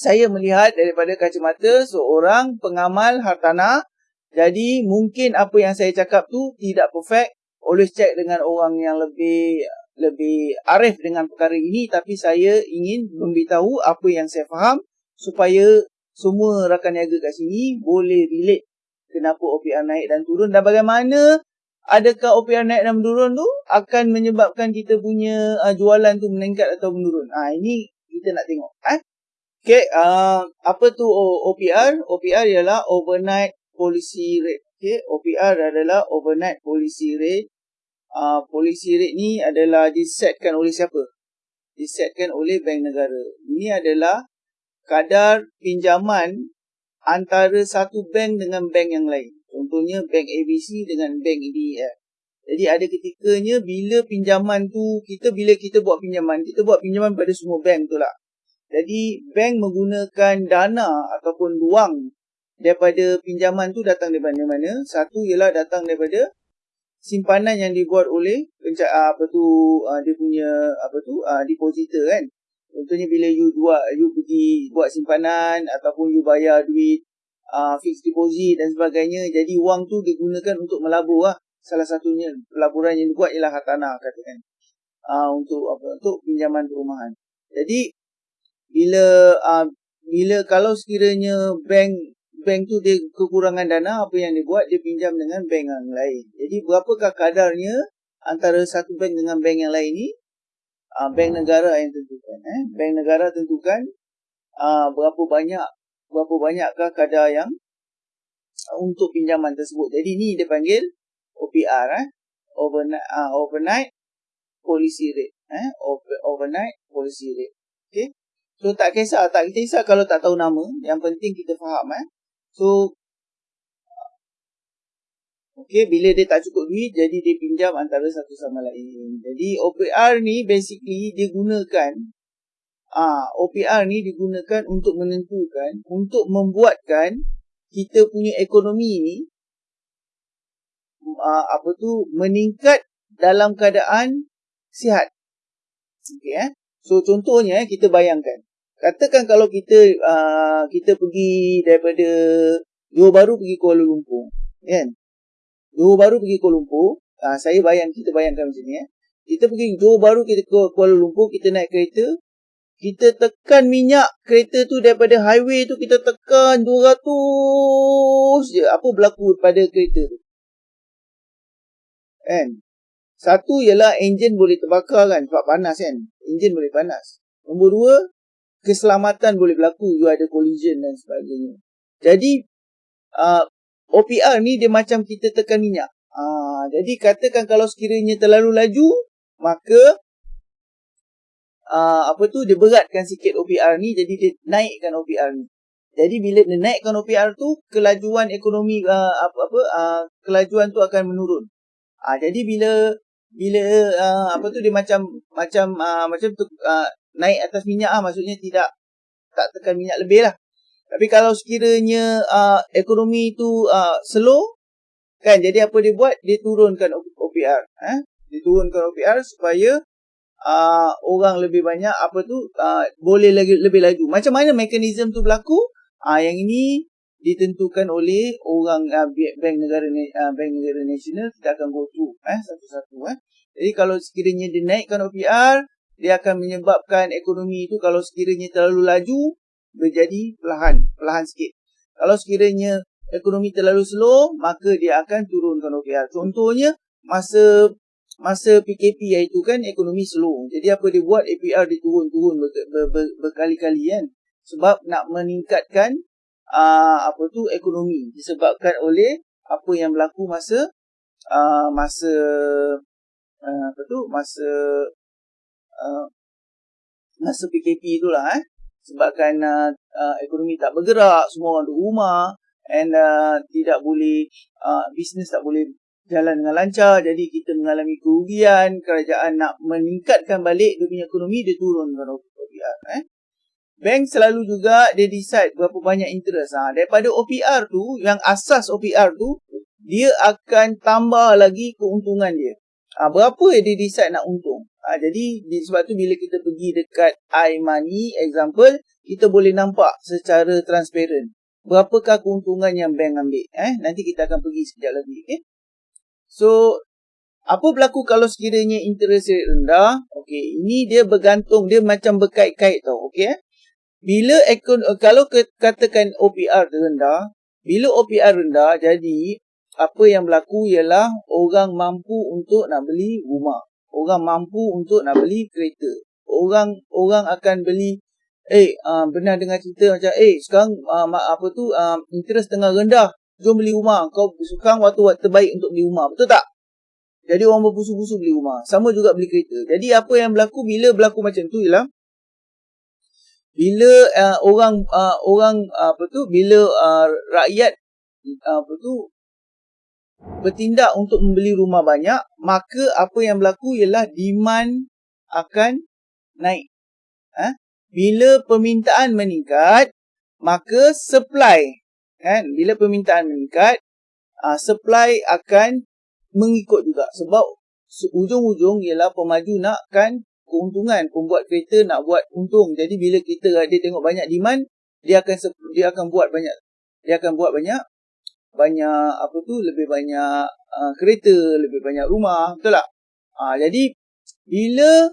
saya melihat daripada kacamata seorang pengamal hartanah jadi mungkin apa yang saya cakap tu tidak perfect always check dengan orang yang lebih lebih arif dengan perkara ini tapi saya ingin memberitahu apa yang saya faham supaya semua rakan niaga kat sini boleh relate kenapa OPR naik dan turun dan bagaimana adakah OPR naik dan menurun tu akan menyebabkan kita punya uh, jualan tu meningkat atau menurun. Ah ha, ini kita nak tengok eh. Okey, uh, apa tu OPR? OPR ialah overnight policy rate. Okey, OPR adalah overnight policy rate. Uh, policy rate ni adalah disetkan oleh siapa? Disetkan oleh bank negara. Ini adalah kadar pinjaman antara satu bank dengan bank yang lain. Contohnya bank ABC dengan bank DEF. Jadi ada ketikanya bila pinjaman tu kita bila kita buat pinjaman, kita buat pinjaman pada semua bank tu lah. Jadi bank menggunakan dana ataupun wang daripada pinjaman tu datang daripada mana? Satu ialah datang daripada simpanan yang dibuat oleh pencak ah, apa tu ah, dia punya apa tu uh, depositor kan. Contohnya bila you buat you pergi buat simpanan ataupun you bayar duit uh, fixed deposit dan sebagainya. Jadi wang tu digunakan untuk melabur lah. Salah satunya pelaburan yang dibuat ialah hartanah katakan. Uh, untuk apa untuk pinjaman perumahan. Jadi bila uh, bila kalau sekiranya bank bank tu dia kekurangan dana apa yang dia buat? Dia pinjam dengan bank yang lain. Jadi berapakah kadarnya antara satu bank dengan bank yang lain ni? Uh, bank negara yang tentukan eh? Bank negara tentukan uh, berapa banyak berapa banyakkah kadar yang uh, untuk pinjaman tersebut. Jadi ni dia panggil OPR eh? Overnight uh, overnight policy rate eh? Overnight policy rate. Okey So tak kisah, tak kisah kalau tak tahu nama. Yang penting kita faham eh. So Okay, bila dia tak cukup duit, jadi dia pinjam antara satu sama lain. Jadi OPR ni basically dia gunakan ah OPR ni digunakan untuk menentukan, untuk membuatkan kita punya ekonomi ni ah, apa tu meningkat dalam keadaan sihat. Okay eh. So contohnya kita bayangkan Katakan kalau kita uh, kita pergi daripada Johor Bahru pergi Kuala Lumpur, kan? Johor Bahru pergi Kuala Lumpur, uh, saya bayang kita bayangkan macam ni eh. Kita pergi Johor Bahru kita ke Kuala Lumpur, kita naik kereta, kita tekan minyak kereta tu daripada highway tu kita tekan 200 je. Apa berlaku pada kereta tu? Kan? Satu ialah enjin boleh terbakar kan sebab panas kan. Enjin boleh panas. Nombor dua, keselamatan boleh berlaku you ada collision dan sebagainya. Jadi uh, OPR ni dia macam kita tekan minyak. Uh, jadi katakan kalau sekiranya terlalu laju maka uh, apa tu dia beratkan sikit OPR ni jadi dia naikkan OPR ni. Jadi bila dia naikkan OPR tu kelajuan ekonomi uh, apa apa uh, kelajuan tu akan menurun. Ah uh, jadi bila bila uh, apa tu dia macam macam uh, macam tu uh, naik atas minyak ah maksudnya tidak tak tekan minyak lebih lah. Tapi kalau sekiranya uh, ekonomi itu uh, slow kan jadi apa dia buat dia turunkan OPR eh dia turunkan OPR supaya uh, orang lebih banyak apa tu uh, boleh lagi lebih laju. Macam mana mekanisme tu berlaku? Uh, yang ini ditentukan oleh orang uh, bank negara uh, bank negara nasional kita akan go through eh satu-satu eh. Jadi kalau sekiranya dia naikkan OPR dia akan menyebabkan ekonomi itu kalau sekiranya terlalu laju menjadi perlahan, perlahan sikit. Kalau sekiranya ekonomi terlalu slow, maka dia akan turunkan OPR. Contohnya masa masa PKP iaitu kan ekonomi slow. Jadi apa dia buat APR diturun-turun ber, ber, ber, berkali-kali kan. Sebab nak meningkatkan uh, apa tu ekonomi disebabkan oleh apa yang berlaku masa uh, masa uh, apa tu masa Uh, masa PKP itulah eh. Sebabkan uh, uh, ekonomi tak bergerak semua orang duduk rumah and uh, tidak boleh uh, bisnes tak boleh jalan dengan lancar jadi kita mengalami kerugian kerajaan nak meningkatkan balik dia punya ekonomi dia turunkan OPR eh. Bank selalu juga dia decide berapa banyak interest ha. daripada OPR tu yang asas OPR tu dia akan tambah lagi keuntungan dia. Ha, berapa dia decide nak untung Ha, jadi sebab tu bila kita pergi dekat iMoney example, kita boleh nampak secara transparent berapakah keuntungan yang bank ambil. Eh, nanti kita akan pergi sekejap lagi. Okay? So, apa berlaku kalau sekiranya interest rate rendah? Okay, ini dia bergantung, dia macam berkait-kait tau. Okay, eh? Bila ekon, kalau katakan OPR rendah, bila OPR rendah, jadi apa yang berlaku ialah orang mampu untuk nak beli rumah. Orang mampu untuk nak beli kereta. Orang orang akan beli eh uh, pernah dengar cerita macam eh sekarang uh, apa tu uh, interest tengah rendah. Jom beli rumah. Kau sekarang waktu waktu terbaik untuk beli rumah. Betul tak? Jadi orang berpusu-pusu beli rumah. Sama juga beli kereta. Jadi apa yang berlaku bila berlaku macam tu ialah bila uh, orang uh, orang uh, apa tu bila uh, rakyat uh, apa tu bertindak untuk membeli rumah banyak, maka apa yang berlaku ialah demand akan naik. Ha? Bila permintaan meningkat, maka supply. Kan? Bila permintaan meningkat, uh, supply akan mengikut juga. Sebab ujung-ujung ialah pemaju nakkan keuntungan. Pembuat kereta nak buat untung. Jadi bila kita dia tengok banyak demand, dia akan dia akan buat banyak dia akan buat banyak banyak apa tu lebih banyak uh, kereta, lebih banyak rumah, betul tak? Uh, jadi bila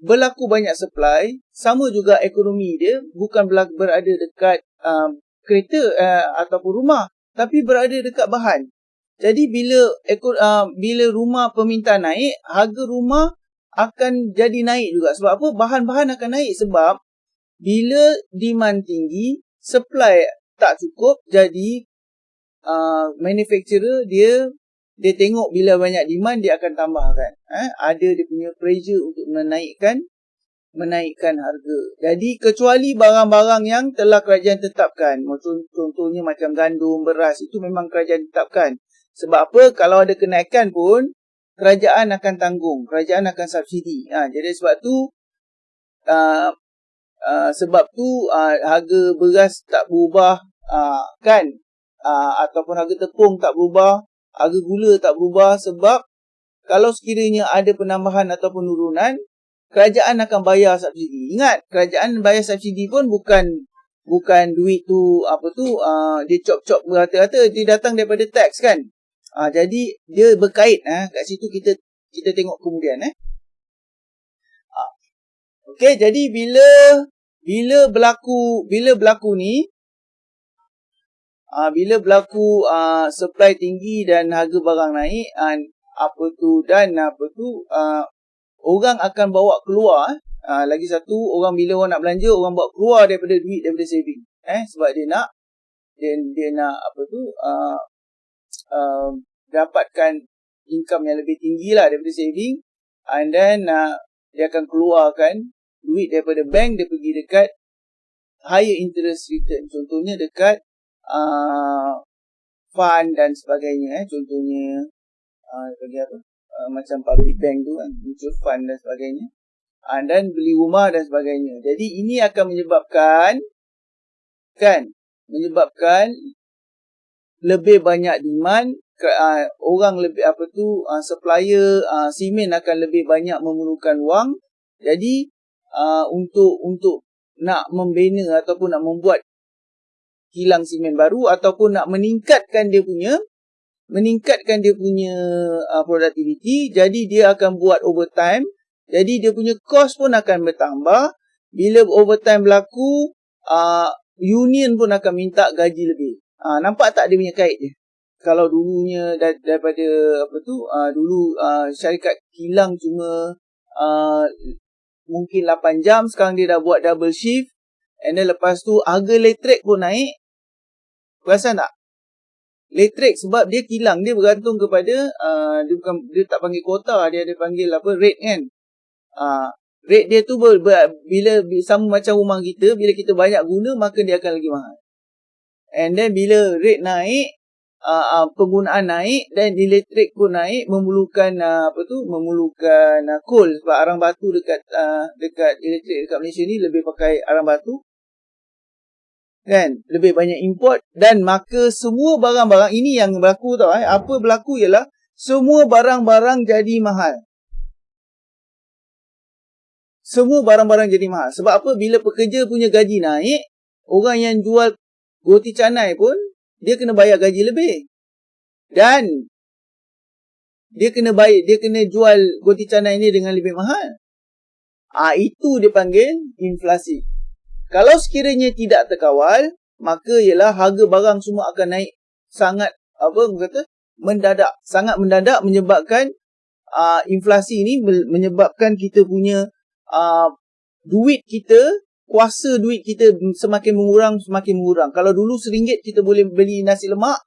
berlaku banyak supply, sama juga ekonomi dia bukan berada dekat uh, kereta uh, ataupun rumah, tapi berada dekat bahan. Jadi bila uh, bila rumah permintaan naik, harga rumah akan jadi naik juga. Sebab apa? Bahan-bahan akan naik sebab bila demand tinggi, supply tak cukup, jadi uh, manufacturer dia dia tengok bila banyak demand dia akan tambahkan eh ada dia punya pressure untuk menaikkan menaikkan harga. Jadi kecuali barang-barang yang telah kerajaan tetapkan, contohnya macam gandum, beras itu memang kerajaan tetapkan. Sebab apa? Kalau ada kenaikan pun kerajaan akan tanggung, kerajaan akan subsidi. Ha, jadi sebab tu uh, uh, sebab tu uh, harga beras tak berubah uh, kan? Uh, ataupun harga tepung tak berubah, harga gula tak berubah sebab kalau sekiranya ada penambahan ataupun penurunan, kerajaan akan bayar subsidi. Ingat, kerajaan bayar subsidi pun bukan bukan duit tu apa tu uh, dia cop-cop berata-rata dia datang daripada tax kan. Uh, jadi dia berkait eh kat situ kita kita tengok kemudian eh. Uh, Okey, jadi bila bila berlaku bila berlaku ni uh, bila berlaku uh, supply tinggi dan harga barang naik uh, apa tu dan apa tu uh, orang akan bawa keluar uh, lagi satu orang bila orang nak belanja orang bawa keluar daripada duit daripada saving. Eh sebab dia nak dia dia nak apa tu uh, uh, dapatkan income yang lebih tinggi lah daripada saving and then uh, dia akan keluarkan duit daripada bank dia pergi dekat higher interest return contohnya dekat uh, fund dan sebagainya eh. Contohnya uh, apa? Uh, macam public bank tu kan mutual fund dan sebagainya. Uh, dan beli rumah dan sebagainya. Jadi ini akan menyebabkan kan menyebabkan lebih banyak demand uh, orang lebih apa tu uh, supplier uh, simen akan lebih banyak memerlukan wang. Jadi uh, untuk untuk nak membina ataupun nak membuat kilang simen baru ataupun nak meningkatkan dia punya meningkatkan dia punya uh, productivity jadi dia akan buat overtime jadi dia punya cost pun akan bertambah. Bila overtime berlaku uh, union pun akan minta gaji lebih. Uh, nampak tak dia punya kait dia? Kalau dulunya dar- daripada apa tu uh, dulu uh, syarikat kilang cuma uh, mungkin 8 jam sekarang dia dah buat double shift And then lepas tu harga elektrik pun naik Perasan tak? Elektrik sebab dia kilang dia bergantung kepada uh, dia bukan dia tak panggil kuota dia ada panggil apa rate kan. Uh, rate dia tu ber, ber, bila sama macam rumah kita bila kita banyak guna maka dia akan lagi mahal. And then bila rate naik uh, uh, penggunaan naik dan elektrik pun naik memerlukan uh, apa tu memerlukan uh, coal sebab arang batu dekat uh, dekat elektrik dekat Malaysia ni lebih pakai arang batu kan lebih banyak import dan maka semua barang-barang ini yang berlaku tau eh apa berlaku ialah semua barang-barang jadi mahal semua barang-barang jadi mahal. Sebab apa? Bila pekerja punya gaji naik, orang yang jual roti canai pun, dia kena bayar gaji lebih. Dan, dia kena bayar, dia kena jual roti canai ni dengan lebih mahal. Ah ha, Itu dipanggil inflasi. Kalau sekiranya tidak terkawal, maka ialah harga barang semua akan naik sangat, apa kata, mendadak. Sangat mendadak menyebabkan uh, inflasi ini menyebabkan kita punya uh, duit kita, kuasa duit kita semakin mengurang, semakin mengurang. Kalau dulu RM1 kita boleh beli nasi lemak,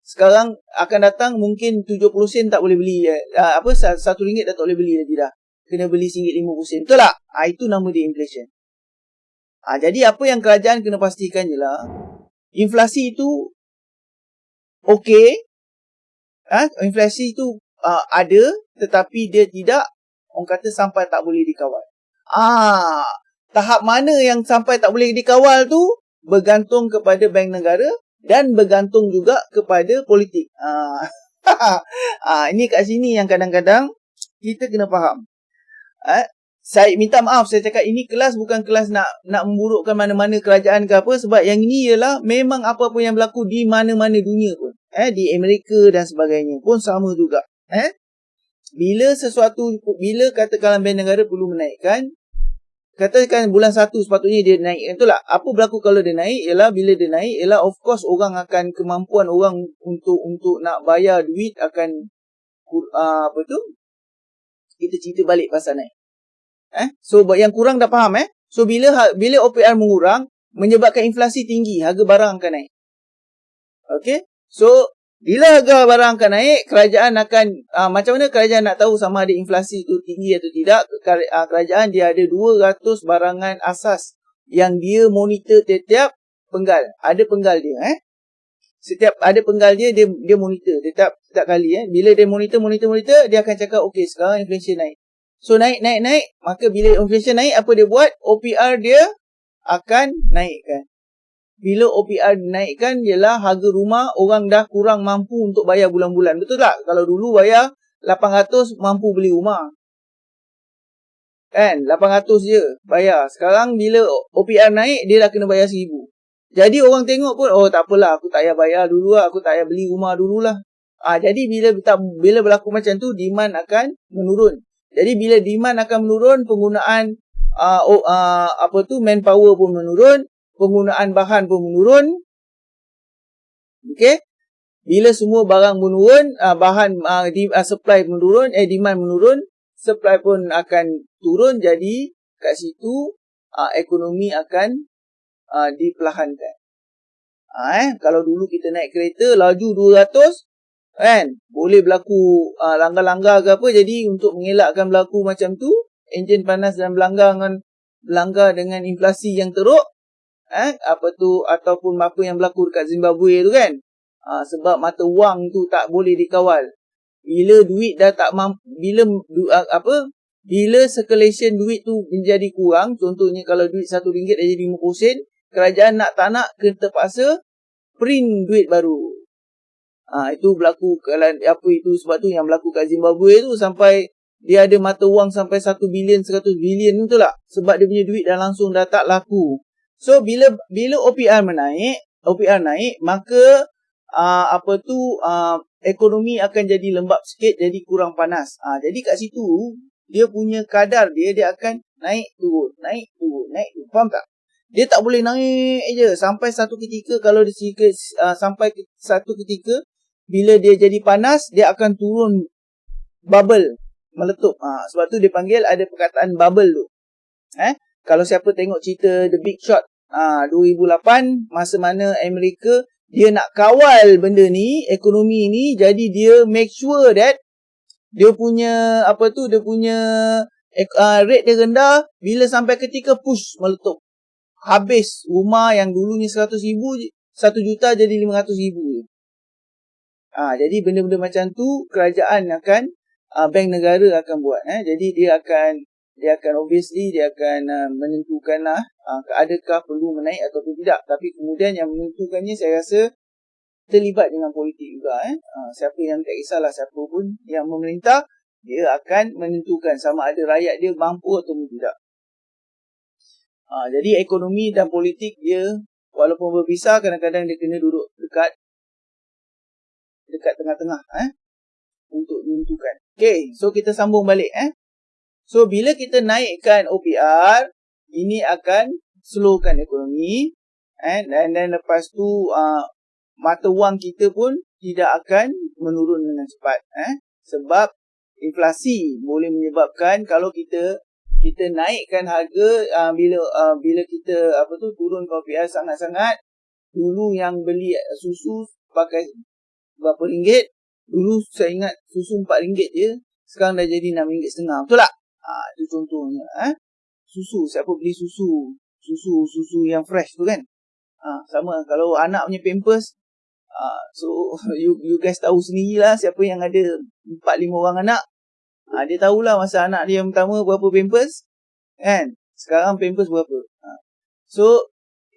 sekarang akan datang mungkin 70 sen tak boleh beli. Uh, apa RM1 dah tak boleh beli lagi dah. Kena beli RM1.50 sen. Betul tak? Uh, itu nama dia inflation. Uh, jadi apa yang kerajaan kena pastikan je lah. Inflasi itu okey. Uh, inflasi itu uh, ada tetapi dia tidak orang kata sampai tak boleh dikawal. Ah, tahap mana yang sampai tak boleh dikawal tu bergantung kepada bank negara dan bergantung juga kepada politik. Ah, ah ini kat sini yang kadang-kadang kita kena faham. Eh, saya minta maaf saya cakap ini kelas bukan kelas nak nak memburukkan mana-mana kerajaan ke apa sebab yang ini ialah memang apa-apa yang berlaku di mana-mana dunia pun. Eh di Amerika dan sebagainya pun sama juga. Eh bila sesuatu bila katakanlah bank negara perlu menaikkan katakan bulan 1 sepatutnya dia naik itulah apa berlaku kalau dia naik ialah bila dia naik ialah of course orang akan kemampuan orang untuk untuk nak bayar duit akan uh, apa tu kita cerita balik pasal naik eh so yang kurang dah faham eh so bila ha, bila OPR mengurang menyebabkan inflasi tinggi harga barang akan naik okey so bila harga barang akan naik, kerajaan akan uh, macam mana kerajaan nak tahu sama ada inflasi itu tinggi atau tidak? Uh, kerajaan dia ada 200 barangan asas yang dia monitor setiap penggal. Ada penggal dia eh. Setiap ada penggal dia dia dia monitor setiap setiap kali eh. Bila dia monitor monitor monitor dia akan cakap okey sekarang inflation naik. So naik naik naik maka bila inflation naik apa dia buat? OPR dia akan naikkan bila OPR dinaikkan ialah harga rumah orang dah kurang mampu untuk bayar bulan-bulan. Betul tak? Kalau dulu bayar 800 mampu beli rumah. Kan? 800 je bayar. Sekarang bila OPR naik dia dah kena bayar 1000. Jadi orang tengok pun oh tak apalah aku tak payah bayar dulu lah. Aku tak payah beli rumah dululah. Ah ha, jadi bila bila berlaku macam tu demand akan menurun. Jadi bila demand akan menurun penggunaan uh, uh, apa tu manpower pun menurun penggunaan bahan pun menurun. Okey. Bila semua barang menurun, uh, bahan uh, di, uh, supply menurun, eh demand menurun, supply pun akan turun jadi kat situ uh, ekonomi akan uh, diperlahankan. Uh, eh kalau dulu kita naik kereta laju 200 kan? Boleh berlaku uh, langgar-langgar ke apa. Jadi untuk mengelakkan berlaku macam tu enjin panas dan berlanggar dengan berlanggar dengan inflasi yang teruk eh apa tu ataupun apa yang berlaku dekat Zimbabwe tu kan? Ha, sebab mata wang tu tak boleh dikawal. Bila duit dah tak mampu bila du, apa bila circulation duit tu menjadi kurang contohnya kalau duit satu ringgit dah jadi 50 sen kerajaan nak tak nak kena terpaksa print duit baru ha, itu berlaku kalau apa itu sebab tu yang berlaku kat Zimbabwe tu sampai dia ada mata wang sampai 1 bilion 100 bilion tu lah sebab dia punya duit dah langsung dah tak laku So bila bila OPR menaik, OPR naik, maka uh, apa tu uh, ekonomi akan jadi lembap sikit, jadi kurang panas. Uh, jadi kat situ dia punya kadar dia dia akan naik turun, naik turun, naik turun. Faham tak? Dia tak boleh naik je sampai satu ketika kalau dia uh, sampai satu ketika bila dia jadi panas dia akan turun bubble meletup. Ha, sebab tu dia panggil ada perkataan bubble tu. Eh? kalau siapa tengok cerita The Big Shot ah 2008 masa mana Amerika dia nak kawal benda ni ekonomi ni jadi dia make sure that dia punya apa tu dia punya uh, rate dia rendah bila sampai ketika push meletup habis rumah yang dulunya 100 ribu 1 juta jadi 500 ribu ah jadi benda-benda macam tu kerajaan akan uh, bank negara akan buat eh. Jadi dia akan dia akan obviously dia akan uh, menentukanlah uh, adakah perlu menaik ataupun tidak. Tapi kemudian yang menentukannya saya rasa terlibat dengan politik juga eh. Uh, siapa yang tak kisahlah siapa pun yang memerintah dia akan menentukan sama ada rakyat dia mampu atau tidak. Ha, jadi ekonomi dan politik dia walaupun berpisah kadang-kadang dia kena duduk dekat dekat tengah-tengah eh untuk menentukan. Okay, so kita sambung balik eh. So bila kita naikkan OPR, ini akan slowkan ekonomi eh dan dan lepas tu uh, mata wang kita pun tidak akan menurun dengan cepat eh sebab inflasi boleh menyebabkan kalau kita kita naikkan harga uh, bila uh, bila kita apa tu turun OPR sangat-sangat dulu yang beli susu pakai berapa ringgit dulu saya ingat susu 4 ringgit je sekarang dah jadi 6 ringgit setengah betul tak ha itu contohnya eh susu siapa beli susu susu susu yang fresh tu kan ha sama kalau anak punya pampers ha so you you guys tahu sendirilah siapa yang ada 4 5 orang anak Ha, dia tahulah masa anak dia yang pertama berapa pampers. Kan? Sekarang pampers berapa. Ha. So,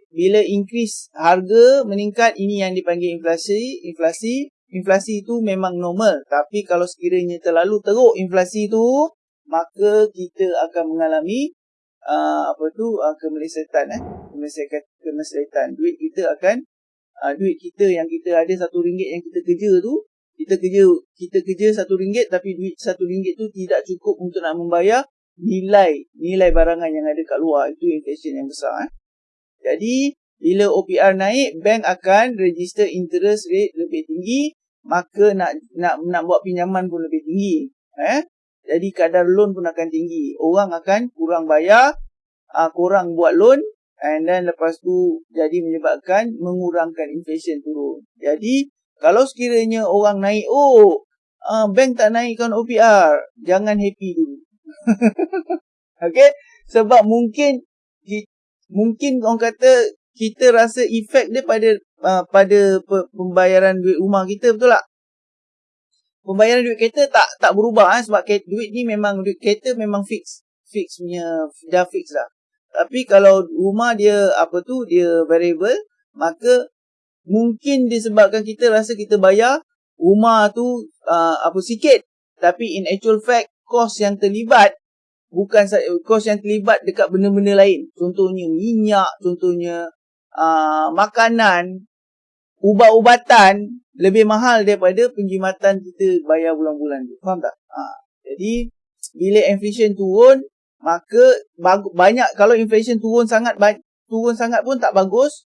bila increase harga meningkat, ini yang dipanggil inflasi. Inflasi inflasi itu memang normal. Tapi kalau sekiranya terlalu teruk inflasi itu, maka kita akan mengalami uh, apa tu uh, kemelesetan eh kemelesetan kemelesetan duit kita akan uh, duit kita yang kita ada satu ringgit yang kita kerja tu kita kerja kita kerja satu ringgit tapi duit satu ringgit tu tidak cukup untuk nak membayar nilai nilai barangan yang ada kat luar itu inflation yang besar eh. Jadi bila OPR naik bank akan register interest rate lebih tinggi maka nak nak nak buat pinjaman pun lebih tinggi eh. Jadi kadar loan pun akan tinggi. Orang akan kurang bayar, uh, kurang buat loan and then lepas tu jadi menyebabkan mengurangkan inflation turun. Jadi kalau sekiranya orang naik, oh, uh, bank tak naikkan OPR, jangan happy dulu. okay? Sebab mungkin, mungkin orang kata, kita rasa efek dia pada uh, pada pembayaran duit rumah kita, betul tak? Pembayaran duit kereta tak tak berubah eh, sebab duit ni memang duit kereta memang fix. Fix punya, dah fix dah. Tapi kalau rumah dia apa tu, dia variable, maka mungkin disebabkan kita rasa kita bayar rumah tu uh, apa sikit tapi in actual fact kos yang terlibat bukan kos yang terlibat dekat benda-benda lain contohnya minyak contohnya uh, makanan ubat-ubatan lebih mahal daripada penjimatan kita bayar bulan-bulan tu faham tak ha. jadi bila inflation turun maka banyak kalau inflation turun sangat turun sangat pun tak bagus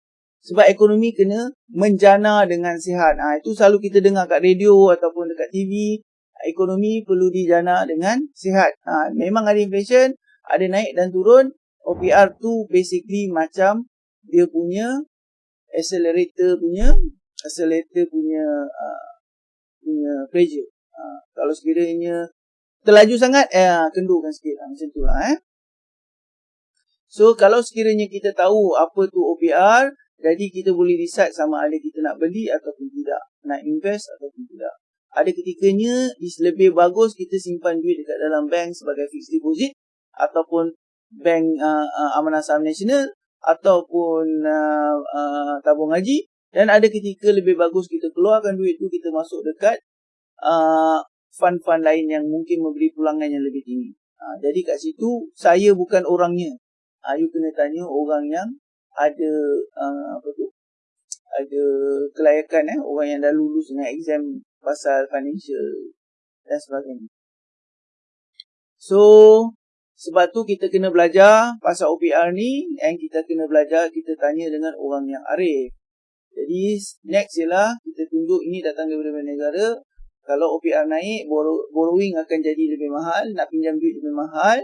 sebab ekonomi kena menjana dengan sihat. Ha, itu selalu kita dengar kat radio ataupun dekat TV. Ekonomi perlu dijana dengan sihat. Ha, memang ada inflation, ada naik dan turun. OPR tu basically macam dia punya accelerator punya accelerator punya uh, punya pressure. Ha, kalau sekiranya terlaju sangat, eh, kendurkan sikit. Ha, macam tu lah. Eh. So, kalau sekiranya kita tahu apa tu OPR, jadi kita boleh decide sama ada kita nak beli ataupun tidak. Nak invest ataupun tidak. Ada ketikanya lebih bagus kita simpan duit dekat dalam bank sebagai fixed deposit. Ataupun bank uh, uh, amanah saham nasional. Ataupun uh, uh, tabung haji. Dan ada ketika lebih bagus kita keluarkan duit tu kita masuk dekat uh, fund-fund lain yang mungkin memberi pulangan yang lebih tinggi. Uh, jadi kat situ saya bukan orangnya. Uh, you kena tanya orang yang ada uh, apa tu ada kelayakan eh orang yang dah lulus dengan exam pasal financial dan sebagainya. So sebab tu kita kena belajar pasal OPR ni and kita kena belajar kita tanya dengan orang yang arif. Jadi next ialah kita tunjuk ini datang daripada negara. Kalau OPR naik, borrowing akan jadi lebih mahal, nak pinjam duit lebih mahal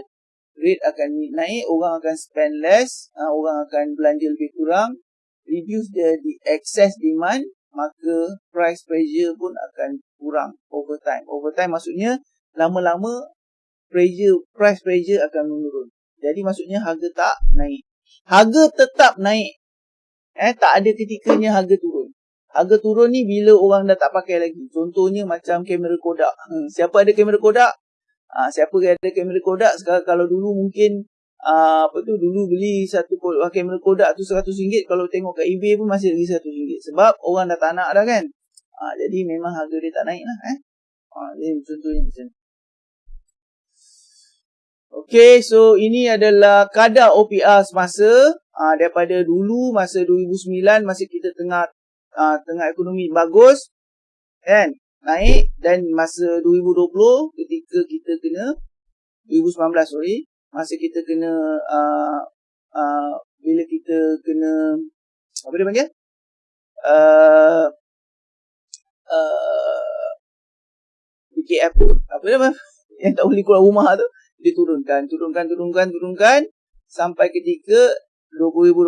rate akan naik, orang akan spend less, uh, orang akan belanja lebih kurang, reduce the, the excess demand, maka price pressure pun akan kurang over time. Over time maksudnya lama-lama pressure price pressure akan menurun. Jadi maksudnya harga tak naik. Harga tetap naik. Eh tak ada ketikanya harga turun. Harga turun ni bila orang dah tak pakai lagi. Contohnya macam kamera Kodak. Hmm, siapa ada kamera Kodak? uh, siapa ada kamera Kodak sekarang kalau dulu mungkin uh, apa tu? Dulu beli satu kamera Kodak tu seratus ringgit kalau tengok kat eBay pun masih lagi seratus ringgit. Sebab orang dah tak nak dah kan? Uh, jadi memang harga dia tak naik lah eh. Uh, jadi contohnya macam Okay, so ini adalah kadar OPR semasa. Uh, daripada dulu masa 2009 masa kita tengah uh, tengah ekonomi bagus kan? Naik. Dan masa 2020 ketika kita kena 2019 sorry masa kita kena uh, uh, bila kita kena apa dia panggil? Uh, uh, BKF apa dia yang tak boleh keluar rumah tu diturunkan, turunkan, turunkan, turunkan sampai ketika 2022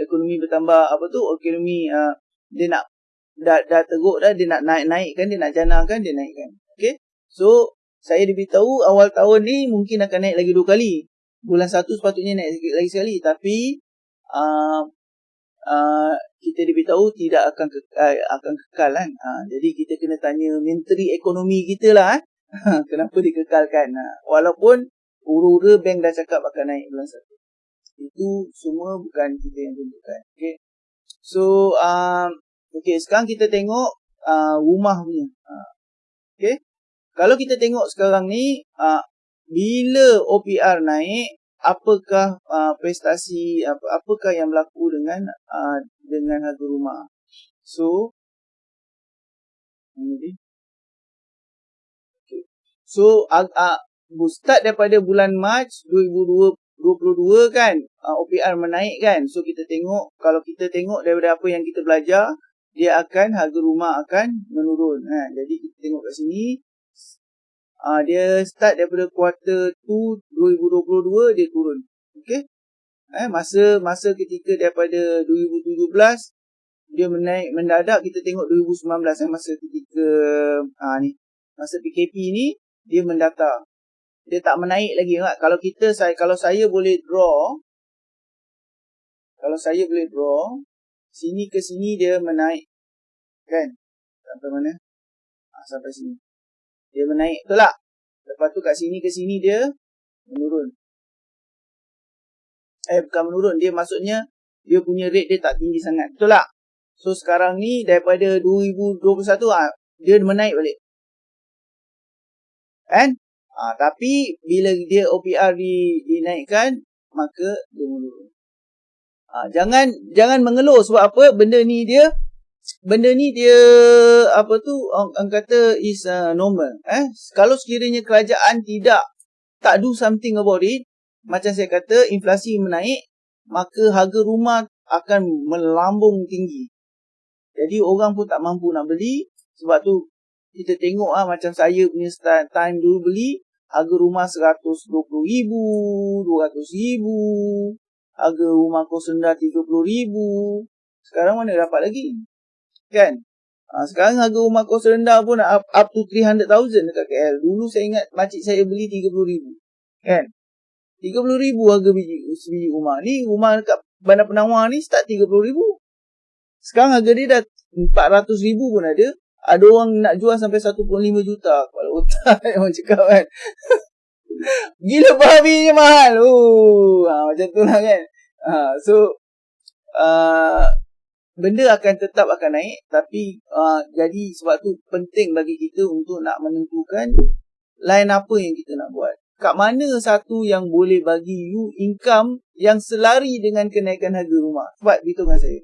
ekonomi bertambah apa tu ekonomi uh, dia nak dah, dah teruk dah dia nak naik naikkan dia nak janakan dia naikkan. Okey so saya diberitahu awal tahun ni mungkin akan naik lagi dua kali bulan satu sepatutnya naik lagi sekali tapi uh, uh, kita diberitahu tidak akan ke, uh, akan kekal kan uh, jadi kita kena tanya menteri ekonomi kita lah eh. Kenapa dikekalkan? Ha, walaupun ura-ura bank dah cakap akan naik bulan satu. Itu semua bukan kita yang tentukan. Okay. So, um, okay, sekarang kita tengok uh, rumah punya. Uh, okay. Kalau kita tengok sekarang ni, uh, bila OPR naik, apakah uh, prestasi, apa, apakah yang berlaku dengan uh, dengan harga rumah. So, ini dia. So uh, uh, start daripada bulan Mac 2022 kan uh, OPR menaik kan. So kita tengok kalau kita tengok daripada apa yang kita belajar dia akan harga rumah akan menurun. Ha. Jadi kita tengok kat sini uh, dia start daripada kuarter 2 2022 dia turun. Okay. Eh, masa masa ketika daripada 2017 dia menaik mendadak kita tengok 2019 eh, masa ketika ah ni masa PKP ni dia mendata. Dia tak menaik lagi kan? Kalau kita saya kalau saya boleh draw kalau saya boleh draw sini ke sini dia menaik. Kan? Sampai mana? Ha, sampai sini. Dia menaik betul tak? Lepas tu kat sini ke sini dia menurun. Eh bukan menurun, dia maksudnya dia punya rate dia tak tinggi sangat. Betul tak? So sekarang ni daripada 2021 ah dia menaik balik. Kan? Ha, tapi bila dia OPR di, dinaikkan, maka dia menurun. Ha, jangan jangan mengeluh sebab apa? Benda ni dia benda ni dia apa tu orang kata is uh, normal eh kalau sekiranya kerajaan tidak tak do something about it macam saya kata inflasi menaik maka harga rumah akan melambung tinggi jadi orang pun tak mampu nak beli sebab tu kita tengok ah macam saya punya start time dulu beli harga rumah RM120,000, RM200,000, harga rumah kos rendah RM30,000. Sekarang mana dapat lagi? Kan? Ha, sekarang harga rumah kos rendah pun up, up to 300,000 dekat KL. Dulu saya ingat makcik saya beli RM30,000. Kan? RM30,000 harga biji, biji rumah. Ni rumah dekat Bandar Penawar ni start RM30,000. Sekarang harga dia dah RM400,000 pun ada ada orang nak jual sampai 1.5 juta kepala otak yang cakap kan gila babi je mahal uh, ha, macam tu lah kan ha, so uh, benda akan tetap akan naik tapi uh, jadi sebab tu penting bagi kita untuk nak menentukan lain apa yang kita nak buat kat mana satu yang boleh bagi you income yang selari dengan kenaikan harga rumah sebab dengan saya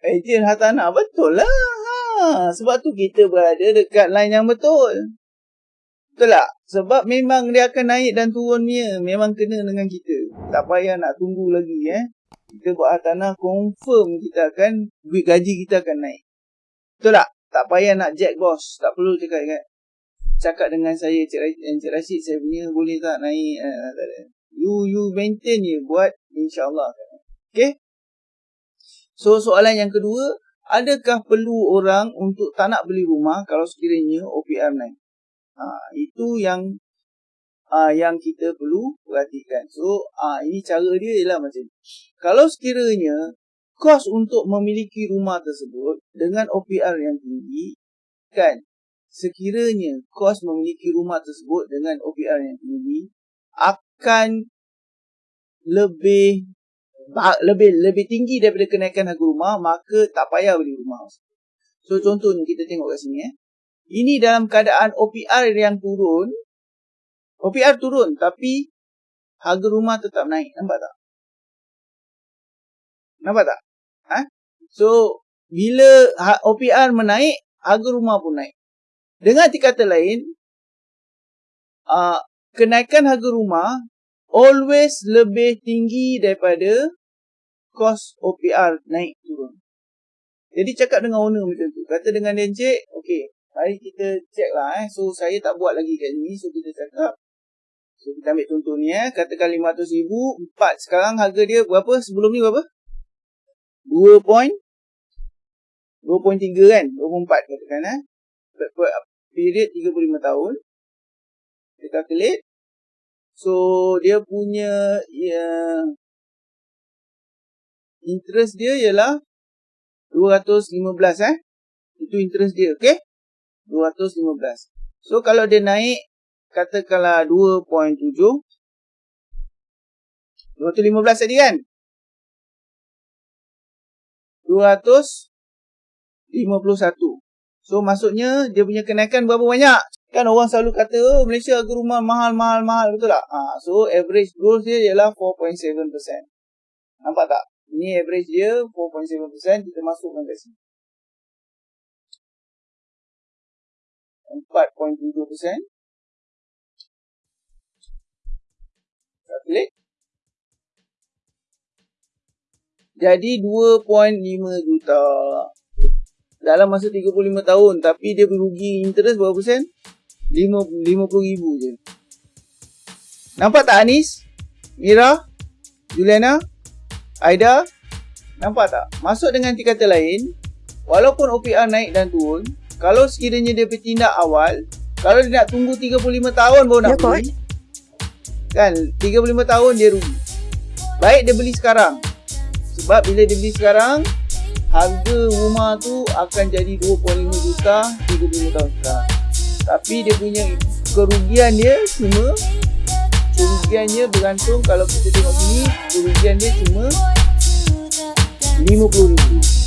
Ejen hartanah betul lah Ha, sebab tu kita berada dekat line yang betul. Betul tak? Sebab memang dia akan naik dan turunnya. Memang kena dengan kita. Tak payah nak tunggu lagi eh. Kita buat tanah confirm kita akan, duit gaji kita akan naik. Betul tak? Tak payah nak jack boss. Tak perlu cakap kan. Cakap dengan saya, Cik Rashid, eh, Cik Rashid saya punya boleh tak naik? Eh, you you maintain je buat insyaAllah. Okay? So soalan yang kedua, adakah perlu orang untuk tak nak beli rumah kalau sekiranya OPM naik? Ha, itu yang uh, yang kita perlu perhatikan. So, uh, ini cara dia ialah macam ni. Kalau sekiranya kos untuk memiliki rumah tersebut dengan OPR yang tinggi, kan? Sekiranya kos memiliki rumah tersebut dengan OPR yang tinggi akan lebih lebih lebih tinggi daripada kenaikan harga rumah maka tak payah beli rumah. So contohnya kita tengok kat sini eh. Ini dalam keadaan OPR yang turun OPR turun tapi harga rumah tetap naik. Nampak tak? Nampak tak? Ha? So, bila ha, OPR menaik, harga rumah pun naik. Dengan arti kata lain, uh, kenaikan harga rumah always lebih tinggi daripada kos OPR naik turun. Jadi cakap dengan owner macam tu. Kata dengan dia, Encik, okay, mari kita check lah. Eh. So, saya tak buat lagi kat sini. So, kita cakap, So kita ambil contoh ni eh. Katakan RM500,000. 4 sekarang harga dia berapa? Sebelum ni berapa? 2 point. 2.3 kan? 2.4 katakan eh. Period 35 tahun. Kita calculate. So dia punya ya, interest dia ialah 215 eh. Itu interest dia. Okay? 215. So kalau dia naik katakanlah 2.7 215 tadi kan? 251 so maksudnya dia punya kenaikan berapa banyak? Kan orang selalu kata oh Malaysia harga rumah mahal mahal mahal. Betul tak? Ha, so average growth dia ialah 4.7% nampak tak? Ini average dia 4.7% kita masukkan kat sini 4.7% Klik. Jadi 2.5 juta. Dalam masa 35 tahun. Tapi dia merugi interest berapa persen? 50 ribu je. Nampak tak Anis? Mira? Juliana? Aida? Nampak tak? Masuk dengan kata lain. Walaupun OPR naik dan turun. Kalau sekiranya dia bertindak awal. Kalau dia nak tunggu 35 tahun baru nak ya, beli. Kan 35 tahun dia rugi. Baik dia beli sekarang. Sebab bila dia beli sekarang Harga rumah tu akan jadi 2.5 juta 35 tahun sekarang. Tapi dia punya kerugian dia cuma Kerugian dia bergantung kalau kita tengok sini Kerugian dia cuma 50 ribu